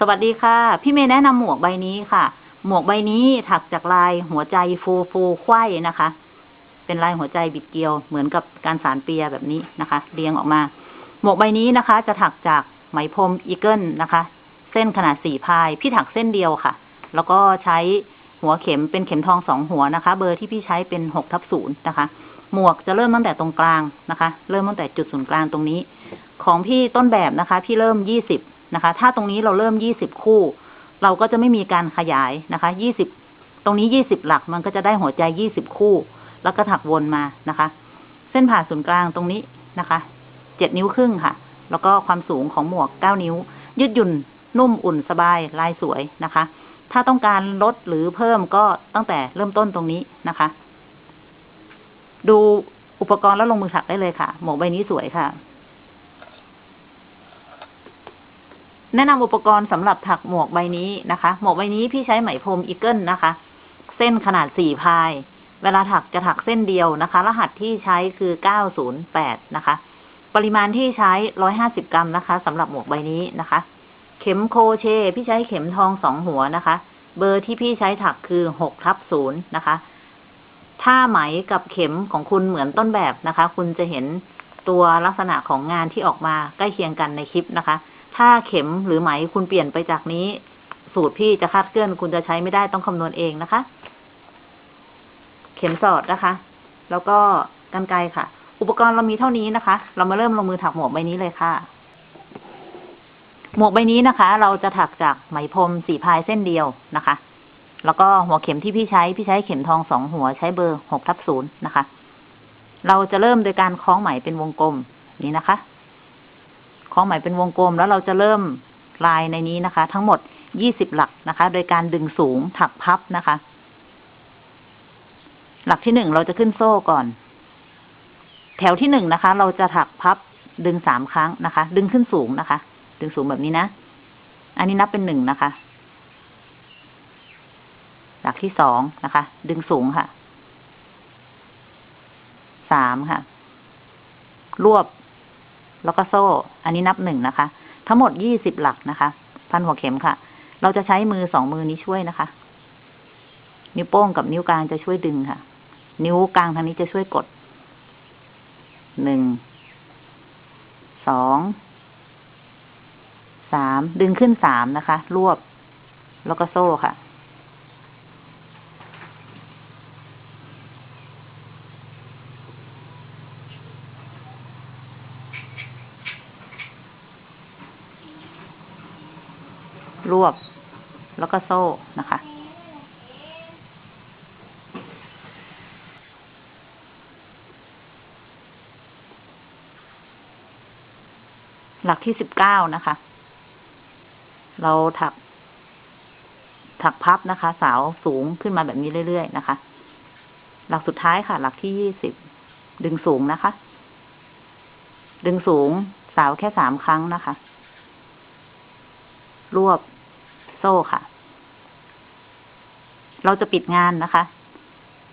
สวัสดีค่ะ พี่เมย์แนะนำหมวกใบนี้ค่ะ หมวกใบนี้ถักจากลายหัวใจฟูฟูไขว้นะคะ เป็นลายหัวใจบิดเกลียวเหมือนกับการสานเปียแบบนี้นะคะ เรียงออกมา หมวกใบนี้นะคะ จะถักจากไหมพรม Eagle นะคะ เส้นขนาดสี่ ply พี่ถักเส้นเดียวค่ะ แล้วก็ใช้หัวเข็มเป็นเข็มทองสองหัวนะคะ เบอร์ที่พี่ใช้เป็นหกทับศูนย์นะคะ หมวกจะเริ่มตั้งแต่ตรงกลางนะคะ เริ่มตั้งแต่จุดศูนย์กลางตรงนี้ ของพี่ต้นแบบนะคะ พี่เริ่มยี่สิบ นะคะ ถ้าตรงนี้เราเริ่มยี่สิบคู่ เราก็จะไม่มีการขยายนะคะยี่สิบตรงนี้ยี่สิบหลักมันก็จะได้หัวใจยี่สิบคู่ แล้วก็ถักวนมานะคะ เส้นผ่าศูนย์กลางตรงนี้นะคะเจ็ดนิ้วครึ่งค่ะ แล้วก็ความสูงของหมวกเก้านิ้ว ยืดหยุ่นนุ่มอุ่นสบายลายสวยนะคะ ถ้าต้องการลดหรือเพิ่มก็ตั้งแต่เริ่มต้นตรงนี้นะคะ ดูอุปกรณ์แล้วลงมือถักได้เลยค่ะ หมวกใบนี้สวยค่ะ แนะนำอุปกรณ์สำหรับถักหมวกใบนี้นะคะ หมวกใบนี้พี่ใช้ไหมพรม Eagle นะคะ เส้นขนาดสี่ ply เวลาถักจะถักเส้นเดียวนะคะ รหัสที่ใช้คือเก้าศูนย์แปดนะคะ ปริมาณที่ใช้ร้อยห้าสิบกรัมนะคะสำหรับหมวกใบนี้นะคะ เข็มโครเชต์ พี่ใช้เข็มทองสองหัวนะคะ เบอร์ที่พี่ใช้ถักคือหกทับศูนย์นะคะถ้าไหมกับเข็มของคุณเหมือนต้นแบบนะคะ คุณจะเห็นตัวลักษณะของงานที่ออกมาใกล้เคียงกันในคลิปนะคะ ถ้าเข็มหรือไหมคุณเปลี่ยนไปจากนี้ สูตรพี่จะคาดเคลื่อนคุณจะใช้ไม่ได้ต้องคำนวณเองนะคะ เข็มสอดนะคะ แล้วก็กันไกรค่ะ อุปกรณ์เรามีเท่านี้นะคะ เรามาเริ่มลงมือถักหมวกใบนี้เลยค่ะ หมวกใบนี้นะคะ เราจะถักจากไหมพรมสีพายเส้นเดียวนะคะ แล้วก็หัวเข็มที่พี่ใช้พี่ใช้เข็มทองสองหัวใช้เบอร์หกทับศูนย์นะคะ เราจะเริ่มโดยการคล้องไหมเป็นวงกลมนี้นะคะ คล้องไหมเป็นวงกลม แล้วเราจะเริ่มลายในนี้นะคะ ทั้งหมดยี่สิบหลักนะคะ โดยการดึงสูงถักพับนะคะ หลักที่หนึ่งเราจะขึ้นโซ่ก่อน แถวที่หนึ่งนะคะ เราจะถักพับดึงสามครั้งนะคะ ดึงขึ้นสูงนะคะ ดึงสูงแบบนี้นะ อันนี้นับเป็นหนึ่งนะคะ หลักที่สองนะคะ ดึงสูงค่ะ สามค่ะ รวบ แล้วก็โซ่ อันนี้นับหนึ่งนะคะ ทั้งหมดยี่สิบหลักนะคะ พันหัวเข็มค่ะ เราจะใช้มือสองมือนี้ช่วยนะคะ นิ้วโป้งกับนิ้วกลางจะช่วยดึงค่ะ นิ้วกลางทางนี้จะช่วยกด หนึ่ง สอง สาม ดึงขึ้นสามนะคะ รวบ แล้วก็โซ่ค่ะ รวบ แล้วก็โซ่นะคะ หลักที่สิบเก้านะคะ เราถัก ถักพับนะคะ สาวสูงขึ้นมาแบบนี้เรื่อยๆนะคะ หลักสุดท้ายค่ะ หลักที่ยี่สิบดึงสูงนะคะ ดึงสูงสาวแค่สามครั้งนะคะ รวบโซ่ค่ะ เราจะปิดงานนะคะ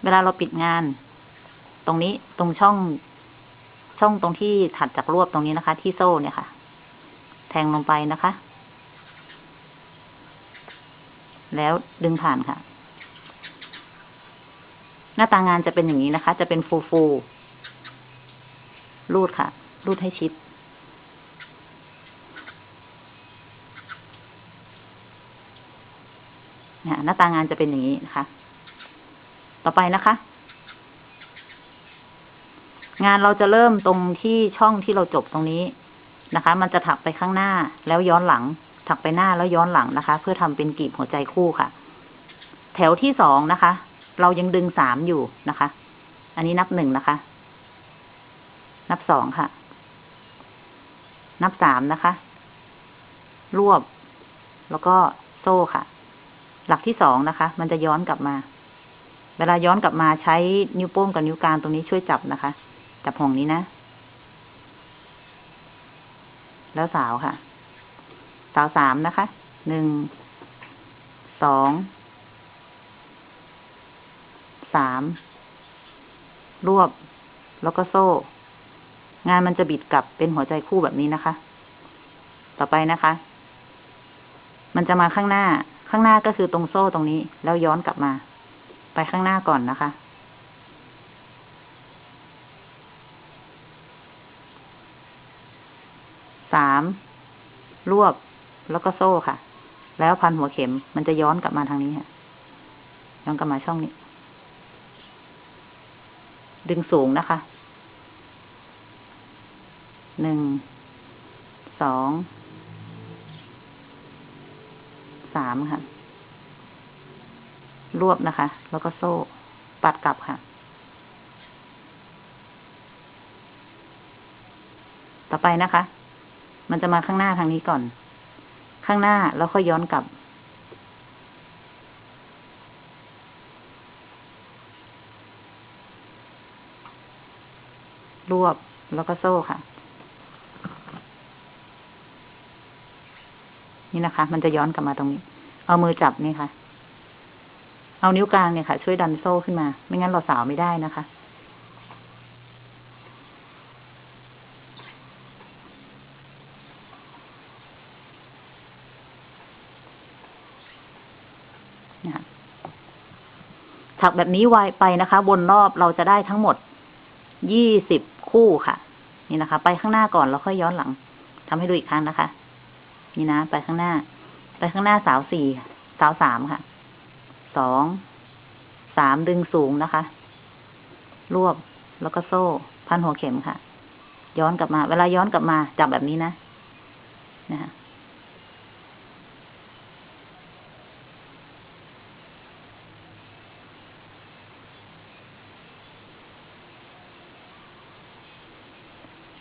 เวลาเราปิดงาน ตรงนี้ตรงช่อง ช่องตรงที่ถัดจากรวบตรงนี้นะคะ ที่โซ่เนี่ยค่ะ แทงลงไปนะคะ แล้วดึงผ่านค่ะ หน้าตางานจะเป็นอย่างนี้นะคะ จะเป็นฟูฟูรูดค่ะ รูดให้ชิด หน้าตางานจะเป็นอย่างนี้นะคะ ต่อไปนะคะ งานเราจะเริ่มตรงที่ช่องที่เราจบตรงนี้นะคะ มันจะถักไปข้างหน้าแล้วย้อนหลัง ถักไปหน้าแล้วย้อนหลังนะคะ เพื่อทำเป็นกลีบหัวใจคู่ค่ะ แถวที่สองนะคะ เรายังดึงสามอยู่นะคะ อันนี้นับหนึ่งนะคะ นับสองค่ะ นับสามนะคะ รวบ แล้วก็โซ่ค่ะ หลักที่สองนะคะ มันจะย้อนกลับมา เวลาย้อนกลับมาใช้นิ้วโป้งกับนิ้วกลางตรงนี้ช่วยจับนะคะ จับห่วงนี้นะ แล้วสาวค่ะ สาวสามนะคะ หนึ่ง สอง สาม รวบ แล้วก็โซ่ งานมันจะบิดกลับเป็นหัวใจคู่แบบนี้นะคะ ต่อไปนะคะ มันจะมาข้างหน้า ข้างหน้าก็คือตรงโซ่ตรงนี้ แล้วย้อนกลับมา ไปข้างหน้าก่อนนะคะ สามรวบแล้วก็โซ่ค่ะ แล้วพันหัวเข็มมันจะย้อนกลับมาทางนี้ค่ะ ย้อนกลับมาช่องนี้ ดึงสูงนะคะ หนึ่ง สอง สามค่ะ รวบนะคะ แล้วก็โซ่ ปัดกลับค่ะ ต่อไปนะคะ มันจะมาข้างหน้าทางนี้ก่อน ข้างหน้าแล้วค่อยย้อนกลับ รวบแล้วก็โซ่ค่ะ นี่นะคะ มันจะย้อนกลับมาตรงนี้ เอามือจับนี่ค่ะ เอานิ้วกลางเนี่ยค่ะ ช่วยดันโซ่ขึ้นมา ไม่งั้นเราสาวไม่ได้นะคะ ถักแบบนี้ไวไปนะคะบนรอบเราจะได้ทั้งหมดยี่สิบคู่ค่ะ นี่นะคะ ไปข้างหน้าก่อนแล้วค่อยย้อนหลังทำให้ดูอีกครั้งนะคะ นี่นะ ไปข้างหน้า ไปข้างหน้าสาวสี่สาวสามค่ะ สอง สามดึงสูงนะคะ รวบแล้วก็โซ่ พันหัวเข็มค่ะ ย้อนกลับมา เวลาย้อนกลับมา จับแบบนี้นะนะคะ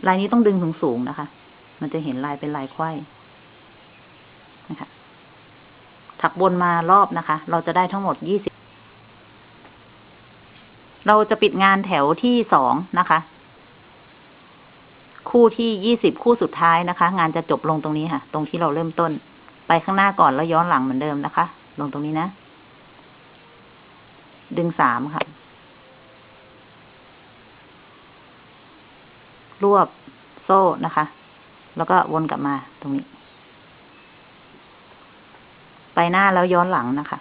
ลายนี้ต้องดึงสูงสูงๆนะคะ มันจะเห็นลายเป็นลายไขว้ นะคะ ถักบนมารอบนะคะ เราจะได้ทั้งหมดยี่สิบ เราจะปิดงานแถวที่สองนะคะ คู่ที่ยี่สิบคู่สุดท้ายนะคะ งานจะจบลงตรงนี้ค่ะ ตรงที่เราเริ่มต้น ไปข้างหน้าก่อนแล้วย้อนหลังเหมือนเดิมนะคะ ลงตรงนี้นะ ดึงสามค่ะ รวบโซ่นะคะ แล้วก็วนกลับมาตรงนี้ หน้าแล้วย้อนหลังนะคะ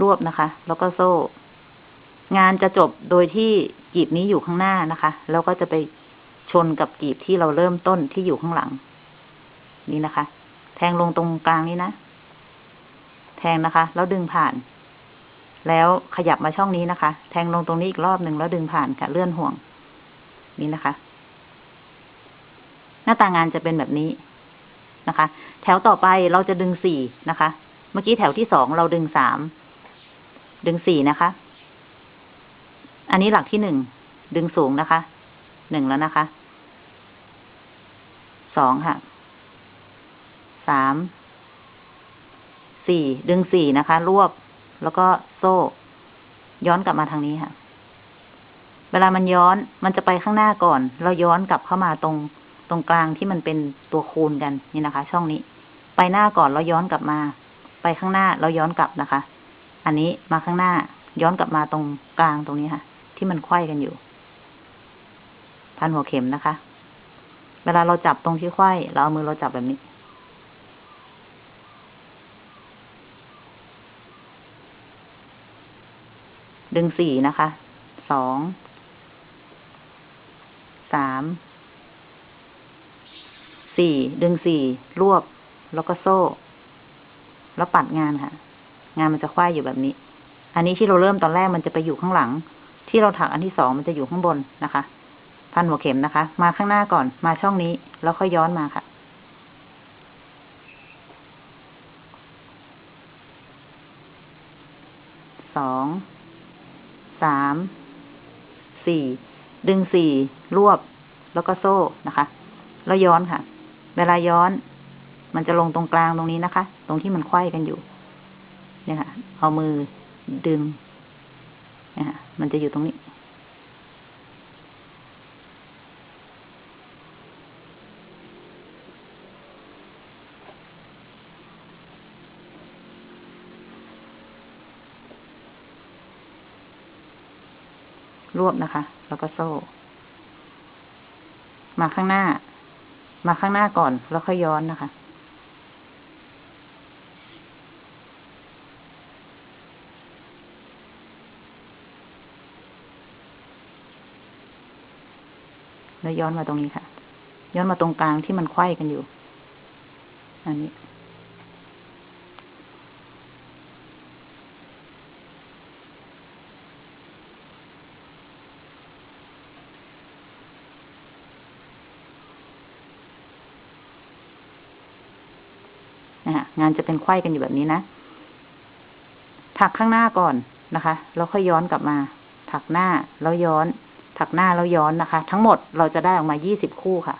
รวบนะคะ แล้วก็โซ่ งานจะจบโดยที่กีบนี้อยู่ข้างหน้านะคะ แล้วก็จะไปชนกับกีบที่เราเริ่มต้นที่อยู่ข้างหลัง นี่นะคะ แทงลงตรงกลางนี้นะ แทงนะคะ แล้วดึงผ่าน แล้วขยับมาช่องนี้นะคะ แทงลงตรงนี้อีกรอบหนึ่งแล้วดึงผ่านค่ะ เลื่อนห่วง นี่นะคะ หน้าตางานจะเป็นแบบนี้นะคะ แถวต่อไปเราจะดึงสี่นะคะ เมื่อกี้แถวที่สองเราดึงสาม ดึงสี่นะคะ อันนี้หลักที่หนึ่ง ดึงสูงนะคะ หนึ่งแล้วนะคะ สองค่ะ สาม สี่ ดึงสี่นะคะ รวบ แล้วก็โซ่ ย้อนกลับมาทางนี้ค่ะ เวลามันย้อน มันจะไปข้างหน้าก่อน เราย้อนกลับเข้ามาตรง ตรงกลางที่มันเป็นตัวคูณกันนี่นะคะ ช่องนี้ ไปหน้าก่อนแล้วย้อนกลับมา ไปข้างหน้าแล้วย้อนกลับนะคะ อันนี้มาข้างหน้าย้อนกลับมาตรงกลางตรงนี้ค่ะ ที่มันไขว้กันอยู่ พันหัวเข็มนะคะ เวลาเราจับตรงที่ไขว้เราเอามือเราจับแบบนี้ ดึงสี่นะคะ สอง สาม สี่ดึงสี่รวบ แล้วก็โซ่ แล้วปัดงานค่ะ งานมันจะคว้ายอยู่แบบนี้ อันนี้ที่เราเริ่มตอนแรกมันจะไปอยู่ข้างหลัง ที่เราถักอันที่สองมันจะอยู่ข้างบนนะคะ พันหัวเข็มนะคะ มาข้างหน้าก่อน มาช่องนี้ แล้วค่อยย้อนมาค่ะสองสามสี่ดึงสี่รวบ แล้วก็โซ่นะคะ แล้วย้อนค่ะ เวลาย้อน มันจะลงตรงกลางตรงนี้นะคะ ตรงที่มันไขว้กันอยู่ เนี่ยค่ะ เอามือดึงเนี่ยค่ะ มันจะอยู่ตรงนี้รวบนะคะ แล้วก็โซ่ มาข้างหน้า มาข้างหน้าก่อน แล้วค่อยย้อนนะคะ แล้วย้อนมาตรงนี้ค่ะ ย้อนมาตรงกลางที่มันไขว้กันอยู่ อันนี้ นะฮะงานจะเป็นไข้กันอยู่แบบนี้นะ ถักข้างหน้าก่อนนะคะ แล้วค่อยย้อนกลับมา ถักหน้าแล้วย้อน ถักหน้าแล้วย้อนนะคะ ทั้งหมดเราจะได้ออกมายี่สิบคู่ค่ะ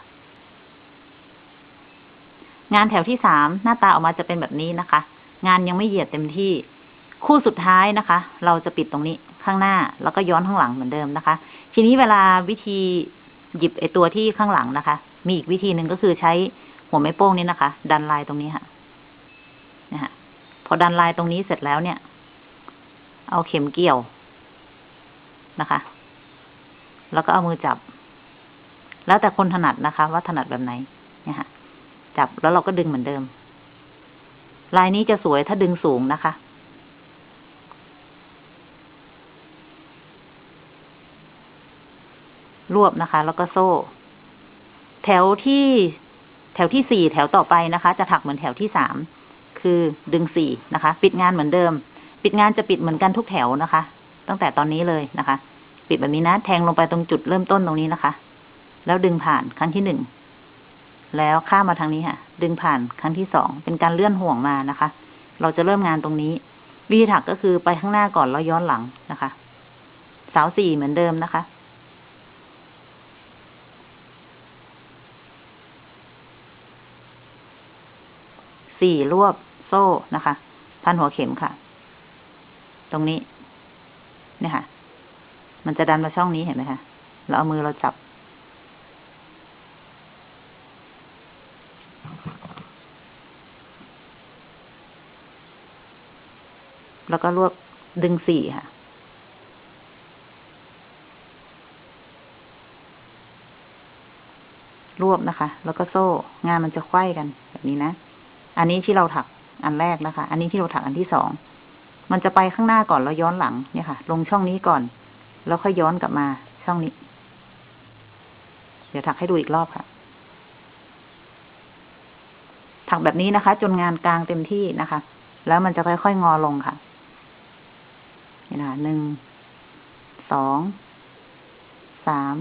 งานแถวที่สามหน้าตาออกมาจะเป็นแบบนี้นะคะ งานยังไม่เหยียดเต็มที่ คู่สุดท้ายนะคะ เราจะปิดตรงนี้ข้างหน้าแล้วก็ย้อนข้างหลังเหมือนเดิมนะคะ ทีนี้เวลาวิธีหยิบไอตัวที่ข้างหลังนะคะ มีอีกวิธีหนึ่งก็คือใช้หัวไม้โป้งนี้นะคะ ดันลายตรงนี้ค่ะ พอดันลายตรงนี้เสร็จแล้วเนี่ย เอาเข็มเกี่ยวนะคะ แล้วก็เอามือจับ แล้วแต่คนถนัดนะคะ ว่าถนัดแบบไหนเนี่ยค่ะ จับแล้วเราก็ดึงเหมือนเดิม ลายนี้จะสวยถ้าดึงสูงนะคะรวบนะคะ แล้วก็โซ่ แถวที่ แถวที่สี่แถวต่อไปนะคะ จะถักเหมือนแถวที่สาม คือดึงสี่นะคะ ปิดงานเหมือนเดิม ปิดงานจะปิดเหมือนกันทุกแถวนะคะ ตั้งแต่ตอนนี้เลยนะคะ ปิดแบบนี้นะ แทงลงไปตรงจุดเริ่มต้นตรงนี้นะคะ แล้วดึงผ่านครั้งที่หนึ่ง แล้วข้ามมาทางนี้ค่ะ ดึงผ่านครั้งที่สอง เป็นการเลื่อนห่วงมานะคะ เราจะเริ่มงานตรงนี้ วิธีถักก็คือไปข้างหน้าก่อนแล้วย้อนหลังนะคะ สาวสี่เหมือนเดิมนะคะสี่รวบ โซ่นะคะ พันหัวเข็มค่ะ ตรงนี้ เนี่ยค่ะ มันจะดันมาช่องนี้เห็นไหมคะ เราเอามือเราจับ แล้วก็รวบดึงสี่ค่ะรวบนะคะ แล้วก็โซ่งานมันจะไขว้กันแบบนี้นะ อันนี้ที่เราถัก อันแรกนะคะ อันนี้ที่เราถักอันที่สอง มันจะไปข้างหน้าก่อนแล้วย้อนหลังเนี่ยค่ะ ลงช่องนี้ก่อน แล้วค่อยย้อนกลับมาช่องนี้ เดี๋ยวถักให้ดูอีกรอบค่ะ ถักแบบนี้นะคะ จนงานกลางเต็มที่นะคะ แล้วมันจะค่อยๆงอลงค่ะนี่นะหนึ่ง สอง สาม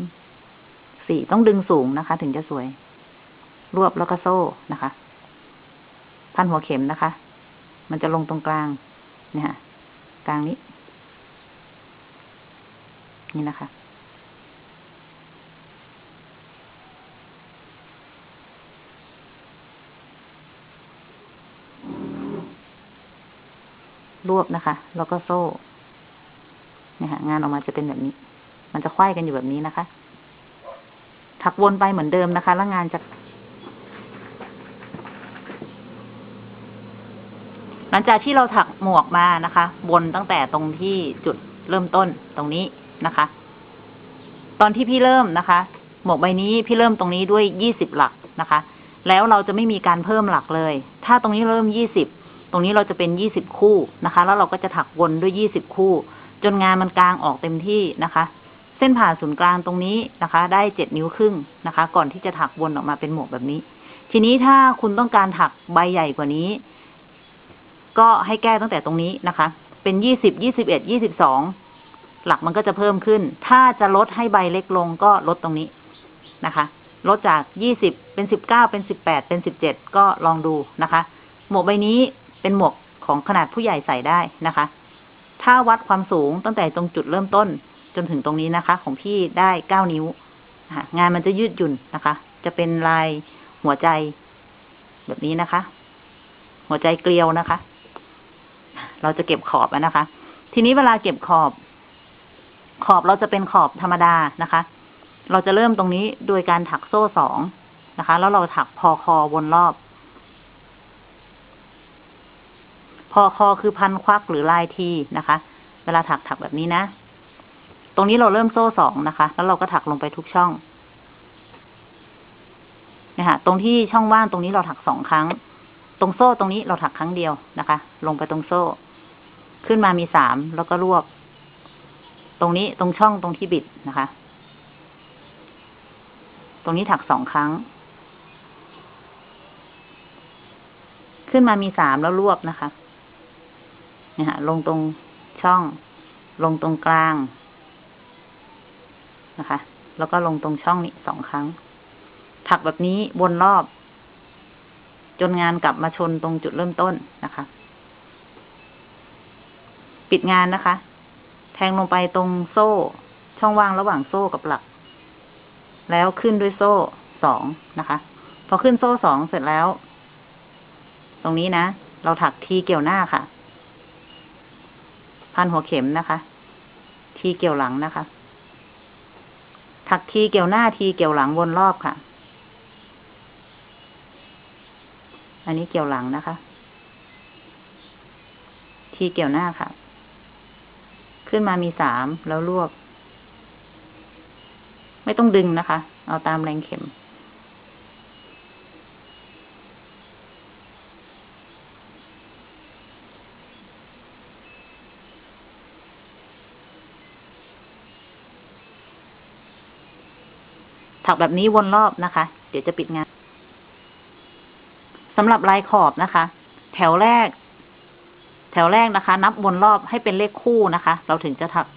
สี่ต้องดึงสูงนะคะ ถึงจะสวย รวบแล้วก็โซ่นะคะ พันหัวเข็มนะคะ มันจะลงตรงกลางเนี่ยค่ะกลางนี้ นี่นะคะ รวบนะคะ แล้วก็โซ่เนี่ยค่ะงานออกมาจะเป็นแบบนี้ มันจะไขว้กันอยู่แบบนี้นะคะ ถักวนไปเหมือนเดิมนะคะ แล้วงานจะ หลังจากที่เราถักหมวกมานะคะวนตั้งแต่ตรงที่จุดเริ่มต้นตรงนี้นะคะ ตอนที่พี่เริ่มนะคะ หมวกใบนี้พี่เริ่มตรงนี้ด้วยยี่สิบหลักนะคะ แล้วเราจะไม่มีการเพิ่มหลักเลย ถ้าตรงนี้เริ่มยี่สิบตรงนี้เราจะเป็นยี่สิบคู่นะคะ แล้วเราก็จะถักวนด้วยยี่สิบคู่ จนงานมันกลางออกเต็มที่นะคะ เส้นผ่าศูนย์กลางตรงนี้นะคะ ได้เจ็ดนิ้วครึ่งนะคะ ก่อนที่จะถักวนออกมาเป็นหมวกแบบนี้ ทีนี้ถ้าคุณต้องการถักใบใหญ่กว่านี้ ก็ให้แก้ตั้งแต่ตรงนี้นะคะ เป็นยี่สิบยี่สิบเอ็ดยี่สิบสองหลักมันก็จะเพิ่มขึ้น ถ้าจะลดให้ใบเล็กลงก็ลดตรงนี้นะคะ ลดจากยี่สิบเป็นสิบเก้าเป็นสิบแปดเป็นสิบเจ็ดก็ลองดูนะคะ หมวกใบนี้เป็นหมวกของขนาดผู้ใหญ่ใส่ได้นะคะ ถ้าวัดความสูงตั้งแต่ตรงจุดเริ่มต้นจนถึงตรงนี้นะคะ ของพี่ได้เก้านิ้วงานมันจะยืดหยุ่นนะคะ จะเป็นลายหัวใจแบบนี้นะคะ หัวใจเกลียวนะคะ เราจะเก็บขอบนะคะ ทีนี้เวลาเก็บขอบ ขอบเราจะเป็นขอบธรรมดานะคะ เราจะเริ่มตรงนี้โดยการถักโซ่สองนะคะ แล้วเราถักพอคอวนรอบ พอคอคือพันควักหรือลายทีนะคะ เวลาถักถักแบบนี้นะ ตรงนี้เราเริ่มโซ่สองนะคะ แล้วเราก็ถักลงไปทุกช่องนี่ยค่ะตรงที่ช่องว่างตรงนี้เราถักสองครั้ง ตรงโซ่ตรงนี้เราถักครั้งเดียวนะคะ ลงไปตรงโซ่ ขึ้นมามีสามแล้วก็รวบ ตรงนี้ตรงช่องตรงที่บิดนะคะ ตรงนี้ถักสองครั้ง ขึ้นมามีสามแล้วรวบนะคะเนี่ยค่ะลงตรงช่อง ลงตรงกลางนะคะ แล้วก็ลงตรงช่องนี้สองครั้ง ถักแบบนี้วนรอบ จนงานกลับมาชนตรงจุดเริ่มต้นนะคะ ปิดงานนะคะ แทงลงไปตรงโซ่ ช่องว่างระหว่างโซ่กับหลัก แล้วขึ้นด้วยโซ่สองนะคะ พอขึ้นโซ่สองเสร็จแล้ว ตรงนี้นะ เราถักทีเกี่ยวหน้าค่ะ พันหัวเข็มนะคะ ทีเกี่ยวหลังนะคะ ถักทีเกี่ยวหน้าทีเกี่ยวหลังวนรอบค่ะ อันนี้เกี่ยวหลังนะคะ ทีเกี่ยวหน้าค่ะ ขึ้นมามีสามแล้วรวบ ไม่ต้องดึงนะคะ เอาตามแรงเข็ม ถักแบบนี้วนรอบนะคะ เดี๋ยวจะปิดงานสำหรับลายขอบนะคะ แถวแรก แถวแรกนะคะ นับวนรอบให้เป็นเลขคู่นะคะ เราถึงจะถัก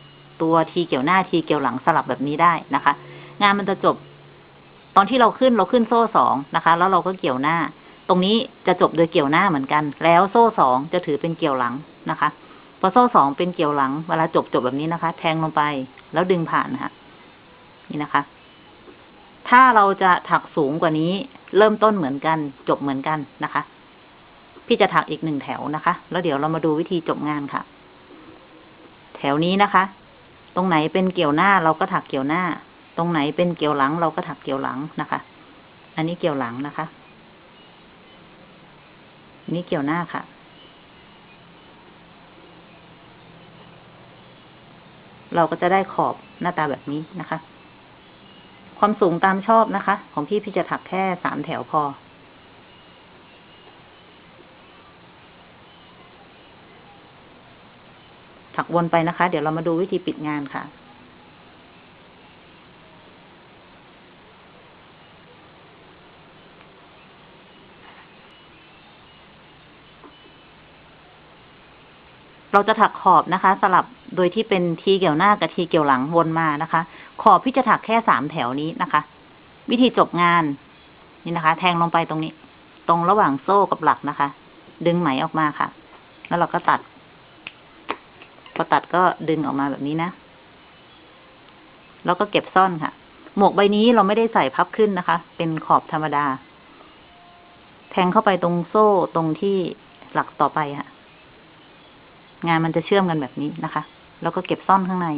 ตัวทีเกี่ยวหน้าทีเกี่ยวหลังสลับแบบนี้ได้นะคะ งานมันจะจบ ตอนที่เราขึ้นเราขึ้นโซ่สองนะคะ แล้วเราก็เกี่ยวหน้า ตรงนี้จะจบโดยเกี่ยวหน้าเหมือนกัน แล้วโซ่สองจะถือเป็นเกี่ยวหลังนะคะพอโซ่สองเป็นเกี่ยวหลัง เวลาจบจบแบบนี้นะคะ แทงลงไปแล้วดึงผ่านนะคะนี่นะคะ ถ้าเราจะถักสูงกว่านี้ เริ่มต้นเหมือนกัน จบเหมือนกันนะคะ พี่จะถักอีกหนึ่งแถวนะคะ แล้วเดี๋ยวเรามาดูวิธีจบงานค่ะ แถวนี้นะคะ ตรงไหนเป็นเกี่ยวหน้าเราก็ถักเกี่ยวหน้า ตรงไหนเป็นเกี่ยวหลัง เราก็ถักเกี่ยวหลังนะคะ อันนี้เกี่ยวหลังนะคะนนี้เกี่ยวหน้าค่ะเราก็จะได้ขอบหน้าตาแบบนี้นะคะ ความสูงตามชอบนะคะ ของพี่พี่จะถักแค่สามแถวพอ ถักวนไปนะคะ เดี๋ยวเรามาดูวิธีปิดงานค่ะเราจะถักขอบนะคะ สลับโดยที่เป็นทีเกี่ยวหน้ากับทีเกี่ยวหลังวนมานะคะ ขอบพี่จะถักแค่สามแถวนี้นะคะ วิธีจบงาน นี่นะคะ แทงลงไปตรงนี้ ตรงระหว่างโซ่กับหลักนะคะ ดึงไหมออกมาค่ะ แล้วเราก็ตัด พอตัดก็ดึงออกมาแบบนี้นะ แล้วก็เก็บซ่อนค่ะ หมวกใบนี้เราไม่ได้ใส่พับขึ้นนะคะ เป็นขอบธรรมดา แทงเข้าไปตรงโซ่ตรงที่หลักต่อไปค่ะ งานมันจะเชื่อมกันแบบนี้นะคะ แล้วก็เก็บซ่อนข้างใน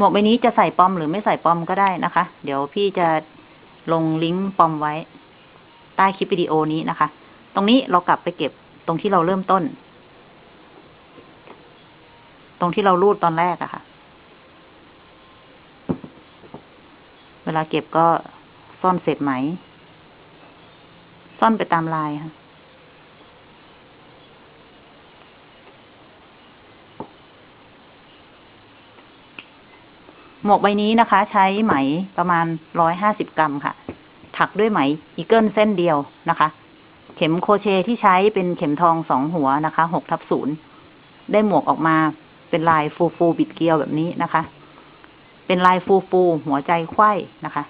หมวกใบนี้จะใส่ปอมหรือไม่ใส่ปอมก็ได้นะคะ เดี๋ยวพี่จะลงลิงก์ปอมไว้ ใต้คลิปวิดีโอนี้นะคะ ตรงนี้เรากลับไปเก็บตรงที่เราเริ่มต้น ตรงที่เรารูดตอนแรกอะค่ะ เวลาเก็บก็ซ่อนเศษไหม ซ่อนไปตามลายค่ะ หมวกใบนี้นะคะ ใช้ไหมประมาณร้อยห้าสิบกรัมค่ะ ถักด้วยไหม Eagle เส้นเดียวนะคะ เข็มโครเชต์ที่ใช้เป็นเข็มทองสองหัวนะคะหกทับศูนย์ได้หมวกออกมาเป็นลายฟูฟูบิดเกลียวแบบนี้นะคะ เป็นลายฟูฟูหัวใจไขว้นะคะ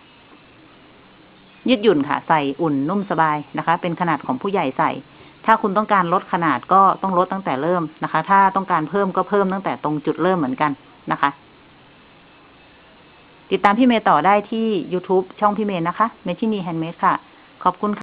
ยืดหยุ่นค่ะ ใส่อุ่นนุ่มสบายนะคะ เป็นขนาดของผู้ใหญ่ใส่ ถ้าคุณต้องการลดขนาดก็ต้องลดตั้งแต่เริ่มนะคะ ถ้าต้องการเพิ่มก็เพิ่มตั้งแต่ตรงจุดเริ่มเหมือนกันนะคะ ติดตามพี่เมย์ต่อได้ที่ YouTube ช่องพี่เมย์นะคะเมชินี handmade ค่ะ ขอบคุณค่ะ